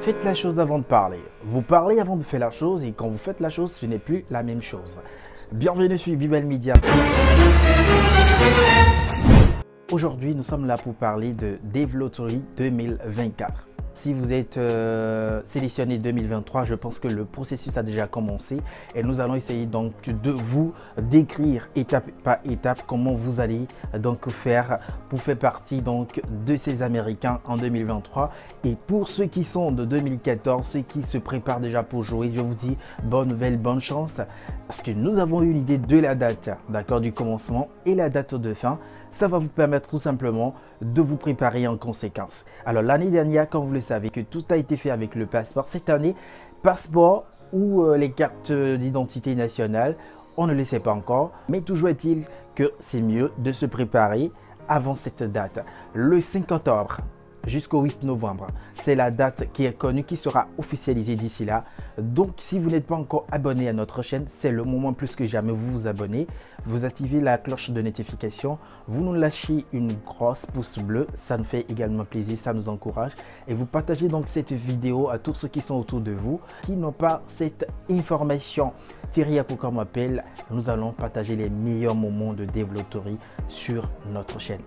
Faites la chose avant de parler. Vous parlez avant de faire la chose et quand vous faites la chose, ce n'est plus la même chose. Bienvenue sur Bibel Media. Aujourd'hui, nous sommes là pour parler de Devloterie 2024. Si vous êtes euh, sélectionné 2023, je pense que le processus a déjà commencé et nous allons essayer donc de vous décrire étape par étape comment vous allez donc faire pour faire partie donc de ces Américains en 2023. Et pour ceux qui sont de 2014, ceux qui se préparent déjà pour jouer, je vous dis bonne nouvelle, bonne chance parce que nous avons une idée de la date, d'accord, du commencement et la date de fin ça va vous permettre tout simplement de vous préparer en conséquence. Alors l'année dernière, comme vous le savez, que tout a été fait avec le passeport. Cette année, passeport ou euh, les cartes d'identité nationale, on ne le sait pas encore. Mais toujours est-il que c'est mieux de se préparer avant cette date. Le 5 octobre, jusqu'au 8 novembre. C'est la date qui est connue, qui sera officialisée d'ici là. Donc, si vous n'êtes pas encore abonné à notre chaîne, c'est le moment plus que jamais vous vous abonnez. Vous activez la cloche de notification. Vous nous lâchez une grosse pouce bleu. Ça nous fait également plaisir, ça nous encourage. Et vous partagez donc cette vidéo à tous ceux qui sont autour de vous, qui n'ont pas cette information. Thierry Apoko m'appelle. Nous allons partager les meilleurs moments de développerie sur notre chaîne.